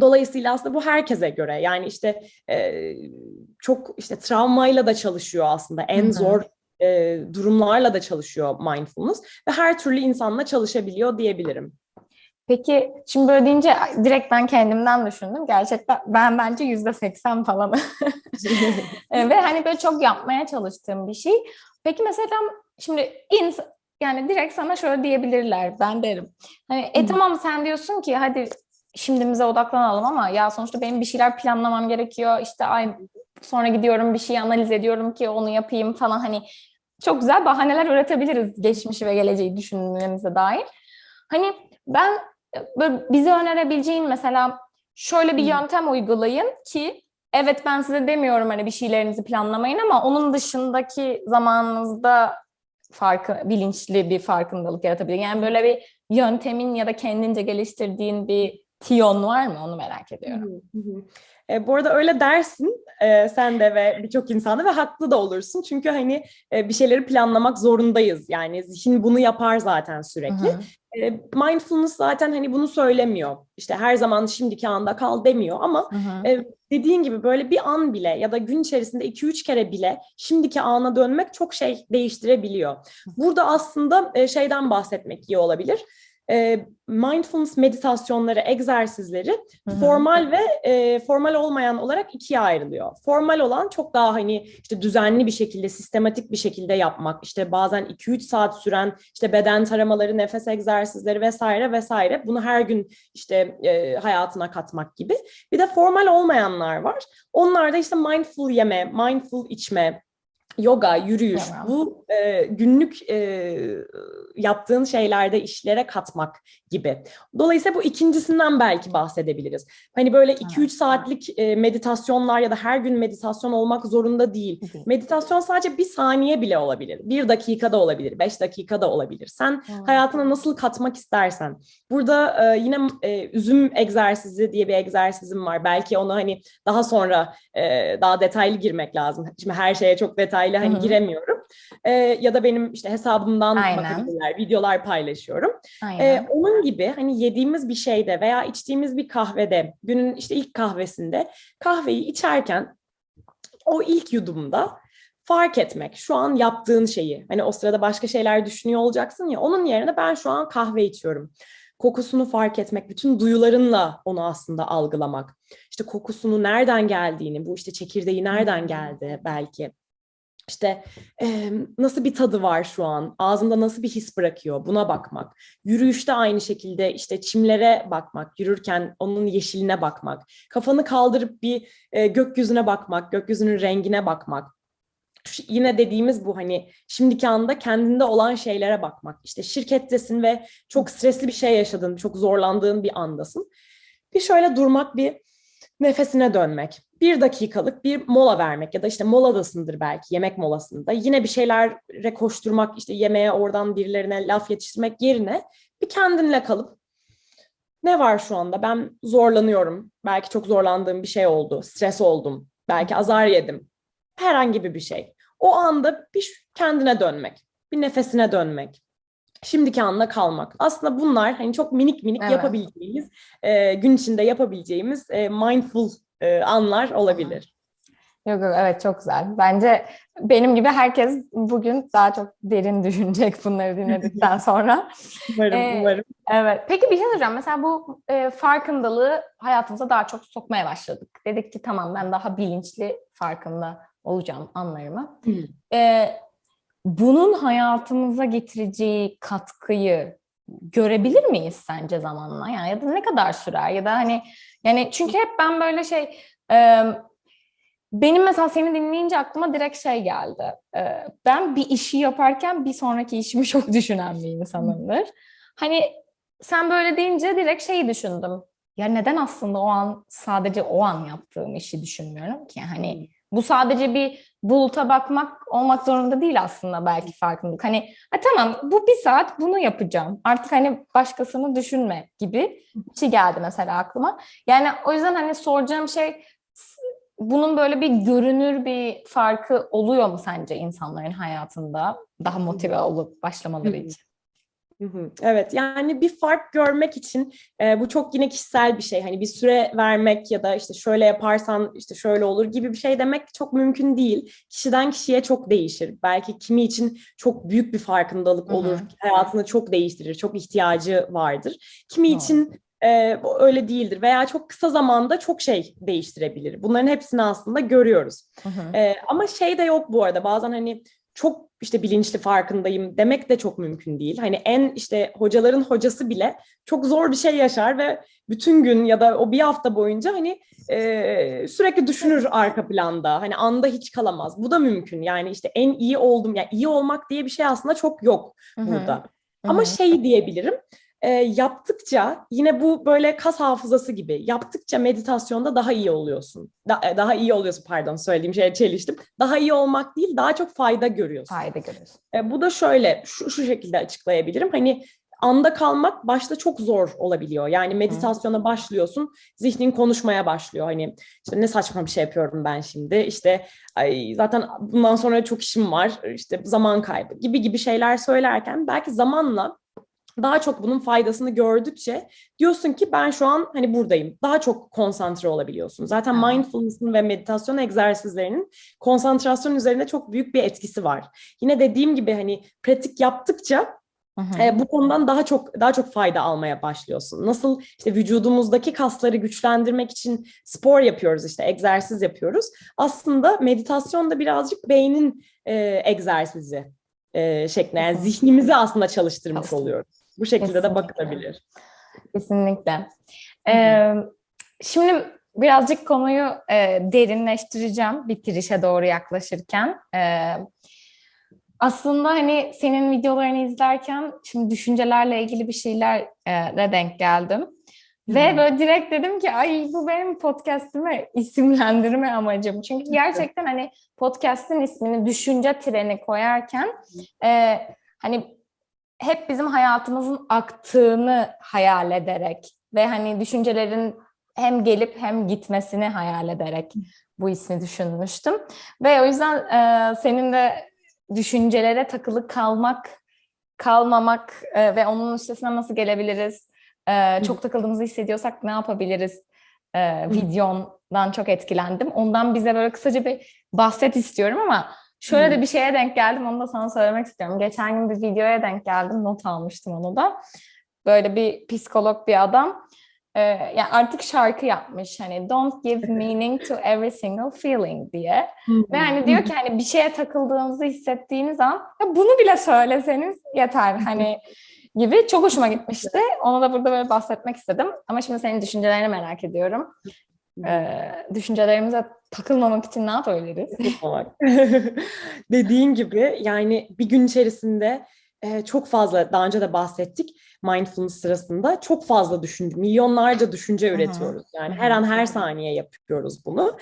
Dolayısıyla aslında bu herkese göre yani işte e, çok işte travmayla da çalışıyor aslında en Hı hı. zor e, durumlarla da çalışıyor mindfulness ve her türlü insanla çalışabiliyor diyebilirim. Peki şimdi böyle deyince direkt ben kendimden düşündüm. Gerçekten ben bence yüzde seksen falan. *laughs* E, Ve hani böyle çok yapmaya çalıştığım bir şey. Peki mesela şimdi ins yani direkt sana şöyle diyebilirler ben derim. Hani e tamam sen diyorsun ki hadi şimdimize odaklanalım ama ya sonuçta benim bir şeyler planlamam gerekiyor. İşte ay sonra gidiyorum bir şey analiz ediyorum ki onu yapayım falan hani çok güzel bahaneler üretebiliriz geçmişi ve geleceği düşünmemize dair. Hani ben böyle bize önerebileceğin mesela şöyle bir yöntem uygulayın ki evet ben size demiyorum hani bir şeylerinizi planlamayın ama onun dışındaki zamanınızda farkı bilinçli bir farkındalık yaratabilir. Yani böyle bir yöntemin ya da kendince geliştirdiğin bir tiyon var mı? Onu merak ediyorum. Hı hı. E, bu arada öyle dersin e, sen de ve birçok insanda ve haklı da olursun. Çünkü hani e, bir şeyleri planlamak zorundayız. Yani zihin bunu yapar zaten sürekli. Hı hı. E, mindfulness zaten hani bunu söylemiyor. İşte her zaman şimdiki anda kal demiyor ama Hı hı. e, dediğin gibi böyle bir an bile ya da gün içerisinde 2-3 kere bile şimdiki ana dönmek çok şey değiştirebiliyor. Burada aslında e, şeyden bahsetmek iyi olabilir. E, mindfulness meditasyonları, egzersizleri Hı hı. formal ve e, formal olmayan olarak ikiye ayrılıyor. Formal olan çok daha hani işte düzenli bir şekilde, sistematik bir şekilde yapmak, işte bazen 2-3 saat süren işte beden taramaları, nefes egzersizleri vesaire vesaire. Bunu her gün işte e, hayatına katmak gibi. Bir de formal olmayanlar var. Onlar da işte mindful yeme, mindful içme, yoga, yürüyüş, Tamam. bu e, günlük e, yaptığın şeylerde işlere katmak gibi. Dolayısıyla bu ikincisinden belki bahsedebiliriz. Hani böyle 2-3 Evet. saatlik e, meditasyonlar ya da her gün meditasyon olmak zorunda değil. Meditasyon sadece bir saniye bile olabilir. Bir dakikada olabilir, beş dakikada olabilir. Sen Hı. hayatına nasıl katmak istersen. Burada e, yine e, üzüm egzersizi diye bir egzersizim var. Belki onu hani daha sonra e, daha detaylı girmek lazım. Şimdi her şeye çok detaylı hani Hı hı. giremiyorum. E, ya da benim işte hesabımdan Aynen. bakabilirler, videolar paylaşıyorum. Aynen. Ee, onun gibi hani yediğimiz bir şeyde veya içtiğimiz bir kahvede, günün işte ilk kahvesinde kahveyi içerken o ilk yudumda fark etmek, şu an yaptığın şeyi. Hani o sırada başka şeyler düşünüyor olacaksın ya, onun yerine ben şu an kahve içiyorum. Kokusunu fark etmek, bütün duyularınla onu aslında algılamak. İşte kokusunu nereden geldiğini, bu işte çekirdeği nereden geldi belki. İşte e, nasıl bir tadı var şu an, ağzında nasıl bir his bırakıyor buna bakmak. Yürüyüşte aynı şekilde işte çimlere bakmak, yürürken onun yeşiline bakmak. Kafanı kaldırıp bir e, gökyüzüne bakmak, gökyüzünün rengine bakmak. Şu- Yine dediğimiz bu hani şimdiki anda kendinde olan şeylere bakmak. İşte şirkettesin ve çok stresli bir şey yaşadın, çok zorlandığın bir andasın. Bir şöyle durmak, bir nefesine dönmek. Bir dakikalık bir mola vermek ya da işte moladasındır belki yemek molasında. Yine bir şeylere koşturmak işte yemeğe oradan birilerine laf yetiştirmek yerine bir kendinle kalıp ne var şu anda? Ben zorlanıyorum. Belki çok zorlandığım bir şey oldu. Stres oldum. Belki azar yedim. Herhangi bir şey. O anda bir kendine dönmek. Bir nefesine dönmek. Şimdiki anda kalmak. Aslında bunlar hani çok minik minik Evet. yapabileceğimiz, e, gün içinde yapabileceğimiz e, mindful e, anlar olabilir. Yok yok evet çok güzel. Bence benim gibi herkes bugün daha çok derin *laughs* düşünecek bunları dinledikten *laughs* sonra. Umarım, Ee, umarım. Evet. Peki bir şey soracağım. Mesela bu e, farkındalığı hayatımıza daha çok sokmaya başladık. Dedik ki tamam ben daha bilinçli farkında olacağım anlarımı. Hı. Bunun hayatımıza getireceği katkıyı görebilir miyiz sence zamanla? Yani ya da ne kadar sürer ya da hani yani çünkü hep ben böyle şey e, benim mesela seni dinleyince aklıma direkt şey geldi. E, ben bir işi yaparken bir sonraki işimi *laughs* çok düşünen bir insanımdır. Hani sen böyle deyince direkt şeyi düşündüm. Ya neden aslında o an sadece o an yaptığım işi düşünmüyorum ki? Hani bu sadece bir buluta bakmak olmak zorunda değil aslında belki farkındalık. Hani ha, tamam bu bir saat bunu yapacağım. Artık hani başkasını düşünme gibi bir şey geldi mesela aklıma. Yani o yüzden hani soracağım şey bunun böyle bir görünür bir farkı oluyor mu sence insanların hayatında daha motive olup başlamaları için? Evet yani bir fark görmek için e, bu çok yine kişisel bir şey. Hani bir süre vermek ya da işte şöyle yaparsan işte şöyle olur gibi bir şey demek çok mümkün değil. Kişiden kişiye çok değişir. Belki kimi için çok büyük bir farkındalık olur. Hayatını çok değiştirir. Çok ihtiyacı vardır. Kimi Doğru. için e, öyle değildir veya çok kısa zamanda çok şey değiştirebilir. Bunların hepsini aslında görüyoruz. Hı hı. Ee, ama şey de yok bu arada bazen hani çok işte bilinçli farkındayım demek de çok mümkün değil. Hani en işte hocaların hocası bile çok zor bir şey yaşar ve bütün gün ya da o bir hafta boyunca hani e, sürekli düşünür arka planda. Hani anda hiç kalamaz. Bu da mümkün. Yani işte en iyi oldum. Yani iyi olmak diye bir şey aslında çok yok burada. Hı Ama hı. şey diyebilirim. E, yaptıkça yine bu böyle kas hafızası gibi yaptıkça meditasyonda daha iyi oluyorsun. Da- e, daha iyi oluyorsun pardon söylediğim şeye çeliştim. Daha iyi olmak değil daha çok fayda görüyorsun. fayda görüyorsun. E, bu da şöyle şu, şu şekilde açıklayabilirim. Hani anda kalmak başta çok zor olabiliyor. Yani meditasyona başlıyorsun, zihnin konuşmaya başlıyor. Hani işte ne saçma bir şey yapıyorum ben şimdi. İşte ay, zaten bundan sonra çok işim var. İşte zaman kaybı gibi gibi şeyler söylerken belki zamanla daha çok bunun faydasını gördükçe diyorsun ki ben şu an hani buradayım. Daha çok konsantre olabiliyorsun. Zaten Evet. mindfulness'ın ve meditasyon egzersizlerinin konsantrasyon üzerinde çok büyük bir etkisi var. Yine dediğim gibi hani pratik yaptıkça Hı e, bu konudan daha çok daha çok fayda almaya başlıyorsun. Nasıl işte vücudumuzdaki kasları güçlendirmek için spor yapıyoruz işte egzersiz yapıyoruz. Aslında meditasyon da birazcık beynin e, egzersizi e, şeklinde yani zihnimizi aslında çalıştırmış Aslında. oluyoruz. Bu şekilde de Kesinlikle. bakılabilir. Kesinlikle. Ee, şimdi birazcık konuyu e, derinleştireceğim bitirişe doğru yaklaşırken. Ee, aslında hani senin videolarını izlerken şimdi düşüncelerle ilgili bir şeyler e, de denk geldim. Ve Hı. böyle direkt dedim ki ay bu benim podcast'imi *laughs* isimlendirme amacım. Çünkü gerçekten hani podcast'in ismini düşünce treni koyarken e, hani hep bizim hayatımızın aktığını hayal ederek ve hani düşüncelerin hem gelip hem gitmesini hayal ederek bu ismi düşünmüştüm. Ve o yüzden e, senin de düşüncelere takılı kalmak, kalmamak e, ve onun üstesinden nasıl gelebiliriz, e, çok takıldığımızı hissediyorsak ne yapabiliriz e, videondan çok etkilendim. Ondan bize böyle kısaca bir bahset istiyorum ama şöyle de bir şeye denk geldim, onu da sana söylemek istiyorum. Geçen gün bir videoya denk geldim, not almıştım onu da. Böyle bir psikolog bir adam e, yani artık şarkı yapmış hani don't give meaning to every single feeling diye. Ve hani diyor ki hani bir şeye takıldığınızı hissettiğiniz an ya bunu bile söyleseniz yeter hani gibi çok hoşuma gitmişti. Onu da burada böyle bahsetmek istedim. Ama şimdi senin düşüncelerini merak ediyorum. Ee, düşüncelerimize takılmamak için ne yapabiliriz? *laughs* Dediğin gibi yani bir gün içerisinde e, çok fazla daha önce de bahsettik mindfulness sırasında çok fazla düşünce, milyonlarca düşünce üretiyoruz. Yani her an her saniye yapıyoruz bunu.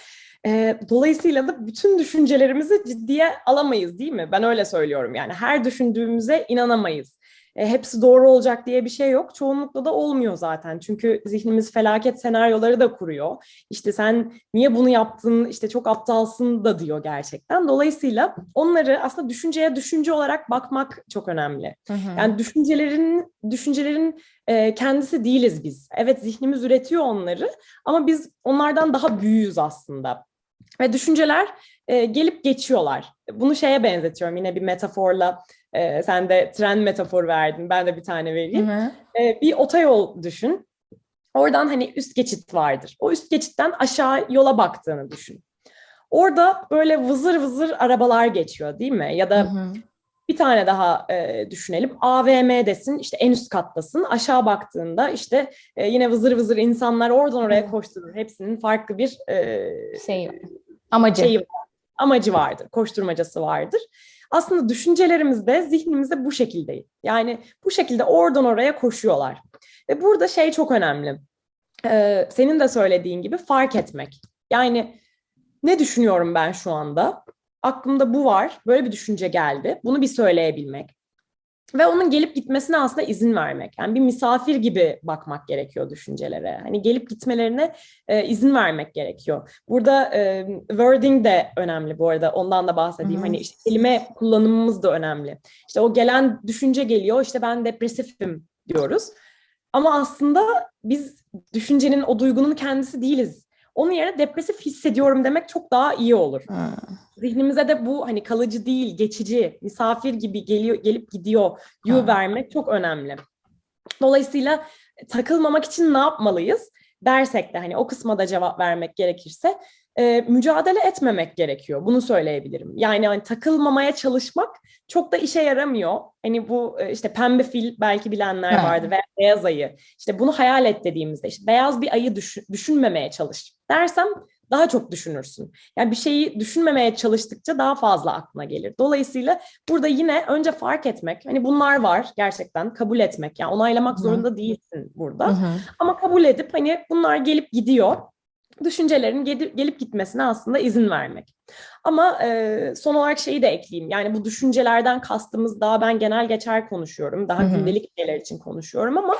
E, dolayısıyla da bütün düşüncelerimizi ciddiye alamayız değil mi? Ben öyle söylüyorum yani her düşündüğümüze inanamayız. E, hepsi doğru olacak diye bir şey yok. Çoğunlukla da olmuyor zaten. Çünkü zihnimiz felaket senaryoları da kuruyor. İşte sen niye bunu yaptın, işte çok aptalsın da diyor gerçekten. Dolayısıyla onları aslında düşünceye düşünce olarak bakmak çok önemli. Hı hı. Yani düşüncelerin düşüncelerin e, kendisi değiliz biz. Evet zihnimiz üretiyor onları ama biz onlardan daha büyüğüz aslında. Ve düşünceler e, gelip geçiyorlar. Bunu şeye benzetiyorum yine bir metaforla. E, sen de tren metaforu verdin. Ben de bir tane Hı vereyim. hı. E, bir otoyol düşün. Oradan hani üst geçit vardır. O üst geçitten aşağı yola baktığını düşün. Orada böyle vızır vızır arabalar geçiyor değil mi? Ya Hı da hı. bir tane daha e, düşünelim. AVM'desin, işte en üst kattasın. Aşağı baktığında işte e, yine vızır vızır insanlar oradan oraya Hı. koşturur. Hepsinin farklı bir e, Şey, amacı. şeyi amacı vardır, koşturmacası vardır. Aslında düşüncelerimiz de zihnimizde bu şekilde. Yani bu şekilde oradan oraya koşuyorlar. Ve burada şey çok önemli. Ee, senin de söylediğin gibi fark etmek. Yani ne düşünüyorum ben şu anda? Aklımda bu var, böyle bir düşünce geldi. Bunu bir söyleyebilmek. Ve onun gelip gitmesine aslında izin vermek. Yani bir misafir gibi bakmak gerekiyor düşüncelere. Hani gelip gitmelerine e, izin vermek gerekiyor. Burada e, wording de önemli bu arada. Ondan da bahsedeyim. Hı hı. Hani işte kelime kullanımımız da önemli. İşte o gelen düşünce geliyor. İşte ben depresifim diyoruz. Ama aslında biz düşüncenin, o duygunun kendisi değiliz. Onun yerine depresif hissediyorum demek çok daha iyi olur. Hı. Zihnimize de bu hani kalıcı değil, geçici, misafir gibi geliyor, gelip gidiyor yu vermek çok önemli. Dolayısıyla takılmamak için ne yapmalıyız dersek de hani o kısma da cevap vermek gerekirse e, mücadele etmemek gerekiyor. Bunu söyleyebilirim. Yani hani takılmamaya çalışmak çok da işe yaramıyor. Hani bu e, işte pembe fil belki bilenler Ha. vardır veya beyaz ayı. İşte bunu hayal et dediğimizde işte beyaz bir ayı düşün- düşünmemeye çalış dersem daha çok düşünürsün. Yani bir şeyi düşünmemeye çalıştıkça daha fazla aklına gelir. Dolayısıyla burada yine önce fark etmek, hani bunlar var gerçekten kabul etmek. Yani onaylamak Hı. zorunda değilsin burada. Hı hı. Ama kabul edip hani bunlar gelip gidiyor. Düşüncelerin gelip, gitmesine aslında izin vermek. Ama e, son olarak şeyi de ekleyeyim. Yani bu düşüncelerden kastımız daha ben genel geçer konuşuyorum. Daha Hı hı. gündelik şeyler için konuşuyorum ama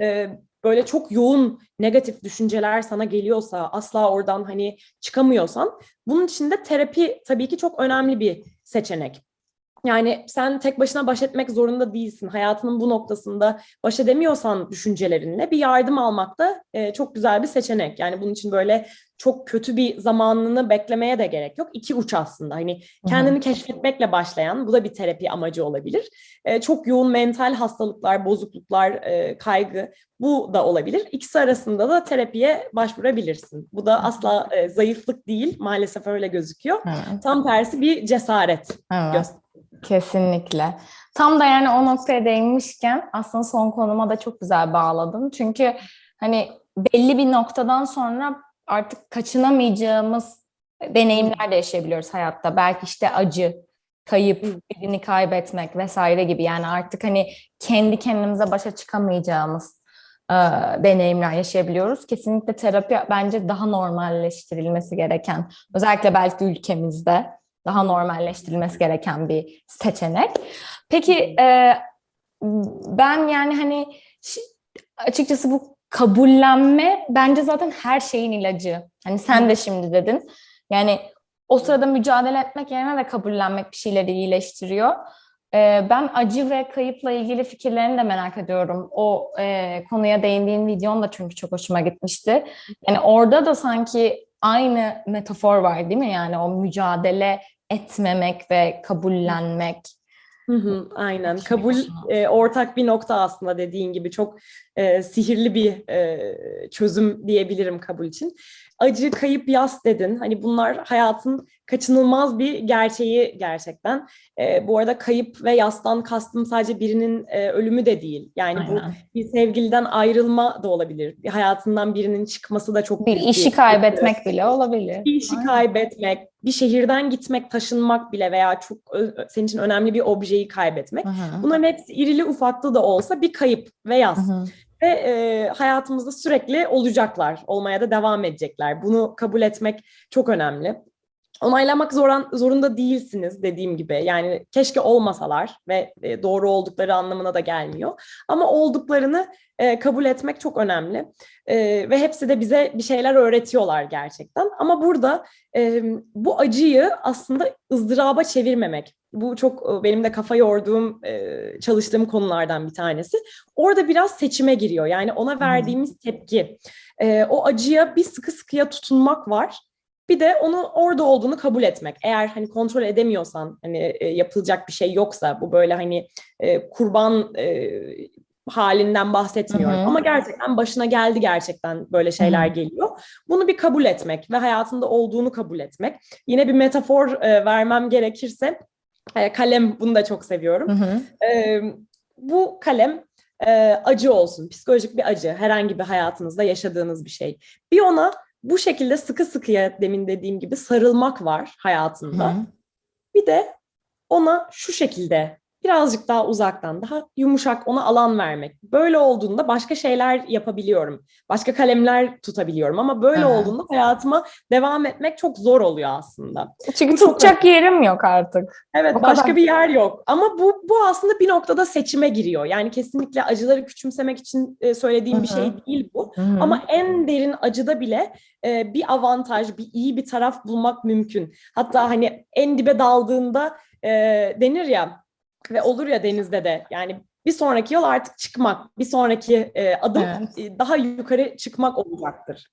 e, böyle çok yoğun negatif düşünceler sana geliyorsa asla oradan hani çıkamıyorsan bunun için de terapi tabii ki çok önemli bir seçenek. Yani sen tek başına baş etmek zorunda değilsin. Hayatının bu noktasında baş edemiyorsan düşüncelerinle bir yardım almak da e, çok güzel bir seçenek. Yani bunun için böyle çok kötü bir zamanını beklemeye de gerek yok. İki uç aslında. Hani kendini keşfetmekle başlayan, bu da bir terapi amacı olabilir. E, çok yoğun mental hastalıklar, bozukluklar, e, kaygı bu da olabilir. İkisi arasında da terapiye başvurabilirsin. Bu da asla e, zayıflık değil, maalesef öyle gözüküyor. Evet. Tam tersi bir cesaret Evet. gösteriyor. Kesinlikle. Tam da yani o noktaya değinmişken aslında son konuma da çok güzel bağladım. Çünkü hani belli bir noktadan sonra artık kaçınamayacağımız deneyimler de yaşayabiliyoruz hayatta. Belki işte acı, kayıp, birini kaybetmek vesaire gibi. Yani artık hani kendi kendimize başa çıkamayacağımız e, deneyimler yaşayabiliyoruz. Kesinlikle terapi bence daha normalleştirilmesi gereken, özellikle belki ülkemizde daha normalleştirilmesi gereken bir seçenek. Peki e, ben yani hani açıkçası bu kabullenme bence zaten her şeyin ilacı. Hani sen de şimdi dedin. Yani o sırada mücadele etmek yerine de kabullenmek bir şeyleri iyileştiriyor. E, ben acı ve kayıpla ilgili fikirlerini de merak ediyorum. O e, konuya değindiğin videon da çünkü çok hoşuma gitmişti. Yani orada da sanki aynı metafor var değil mi? Yani o mücadele etmemek ve kabullenmek. Hı hı, aynen. Kabul e, ortak bir nokta aslında dediğin gibi çok e, sihirli bir e, çözüm diyebilirim kabul için. Acı, kayıp, yas dedin. Hani bunlar hayatın kaçınılmaz bir gerçeği gerçekten. E, bu arada kayıp ve yastan kastım sadece birinin e, ölümü de değil. Yani bu Aynen. bir sevgiliden ayrılma da olabilir. Bir hayatından birinin çıkması da çok Bir işi kaybetmek bile olabilir. bir işi Aynen. kaybetmek, bir şehirden gitmek, taşınmak bile veya çok senin için önemli bir objeyi kaybetmek. Hı hı. Bunların hepsi irili ufaklı da olsa bir kayıp ve yas. Hı hı. Ve e, hayatımızda sürekli olacaklar, olmaya da devam edecekler. Bunu kabul etmek çok önemli. Onaylamak zoran, zorunda değilsiniz dediğim gibi. Yani keşke olmasalar ve e, doğru oldukları anlamına da gelmiyor. Ama olduklarını e, kabul etmek çok önemli. E, ve hepsi de bize bir şeyler öğretiyorlar gerçekten. Ama burada e, bu acıyı aslında ızdıraba çevirmemek. Bu çok e, benim de kafa yorduğum, e, çalıştığım konulardan bir tanesi. Orada biraz seçime giriyor. Yani ona verdiğimiz tepki. E, o acıya bir sıkı sıkıya tutunmak var. Bir de onun orada olduğunu kabul etmek. Eğer hani kontrol edemiyorsan, hani yapılacak bir şey yoksa, bu böyle hani kurban halinden bahsetmiyorum. Hı hı. Ama gerçekten başına geldi gerçekten böyle şeyler Hı geliyor. Bunu bir kabul etmek ve hayatında olduğunu kabul etmek. Yine bir metafor e, vermem gerekirse, kalem bunu da çok seviyorum. Hı hı. Ee, bu kalem e, acı olsun, psikolojik bir acı, herhangi bir hayatınızda yaşadığınız bir şey. Bir ona bu şekilde sıkı sıkıya demin dediğim gibi sarılmak var hayatında. Hı. Bir de ona şu şekilde birazcık daha uzaktan, daha yumuşak ona alan vermek. Böyle olduğunda başka şeyler yapabiliyorum. Başka kalemler tutabiliyorum ama böyle olduğunda hayatıma devam etmek çok zor oluyor aslında. Çünkü tutacak yerim yok artık. Evet O başka kadar. bir yer yok. Ama bu bu aslında bir noktada seçime giriyor. Yani kesinlikle acıları küçümsemek için e, söylediğim bir Hı şey değil bu. Hı hı. Ama en derin acıda bile e, bir avantaj, bir iyi bir taraf bulmak mümkün. Hatta hani en dibe daldığında e, denir ya ve olur ya denizde de yani bir sonraki yol artık çıkmak, bir sonraki e, adım Evet. e, daha yukarı çıkmak olacaktır.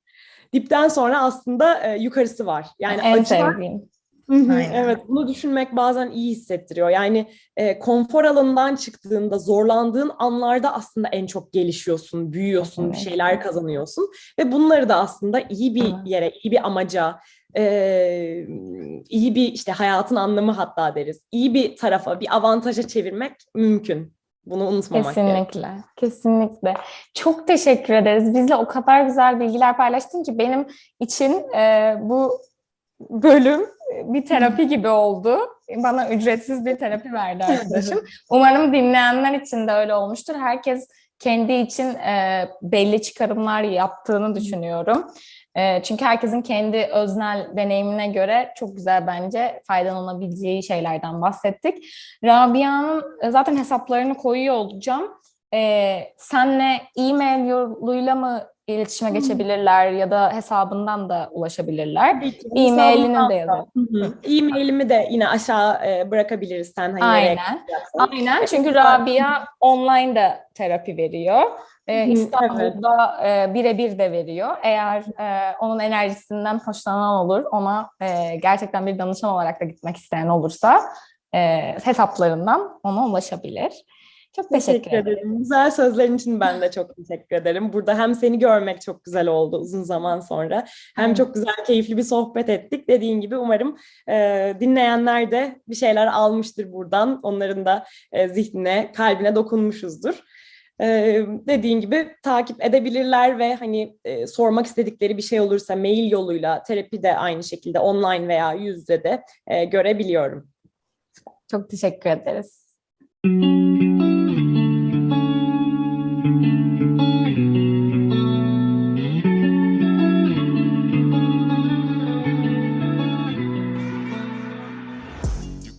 Dipten sonra aslında e, yukarısı var. Yani en acılar sevdiğim. Hı hı, Aynen. Evet, bunu düşünmek bazen iyi hissettiriyor. Yani e, konfor alanından çıktığında, zorlandığın anlarda aslında en çok gelişiyorsun, büyüyorsun, bir şeyler kazanıyorsun. Ve bunları da aslında iyi bir yere, iyi bir amaca, e, iyi bir işte hayatın anlamı hatta deriz, iyi bir tarafa, bir avantaja çevirmek mümkün. Bunu unutmamak. Kesinlikle, kesinlikle. Çok teşekkür ederiz. Bizle o kadar güzel bilgiler paylaştın ki benim için e, bu bölüm bir terapi gibi oldu. Bana ücretsiz bir terapi verdi arkadaşım. Umarım dinleyenler için de öyle olmuştur. Herkes kendi için e, belli çıkarımlar yaptığını düşünüyorum. E, çünkü herkesin kendi öznel deneyimine göre çok güzel bence faydalanabileceği şeylerden bahsettik. Rabia'nın e, zaten hesaplarını koyuyor olacağım. E, senle e-mail yoluyla mı iletişime Hmm. geçebilirler ya da hesabından da ulaşabilirler? E-mailini de. Hı hı. E-mailimi de yine aşağı e, bırakabiliriz sen hani Aynen. Aynen çünkü Rabia online de terapi veriyor. Hı hı, İstanbul'da e, birebir de veriyor. Eğer e, onun enerjisinden hoşlanan olur, ona e, gerçekten bir danışan olarak da gitmek isteyen olursa e, hesaplarından ona ulaşabilir. Çok teşekkür, Teşekkür ederim. ederim. Güzel sözlerin için ben de çok teşekkür ederim. Burada hem seni görmek çok güzel oldu uzun zaman sonra. Hem Evet. çok güzel, keyifli bir sohbet ettik. Dediğin gibi umarım e, dinleyenler de bir şeyler almıştır buradan. Onların da e, zihnine, kalbine dokunmuşuzdur. E, dediğin gibi takip edebilirler ve hani e, sormak istedikleri bir şey olursa mail yoluyla terapi de aynı şekilde online veya yüz yüze de e, görebiliyorum. Çok teşekkür ederiz.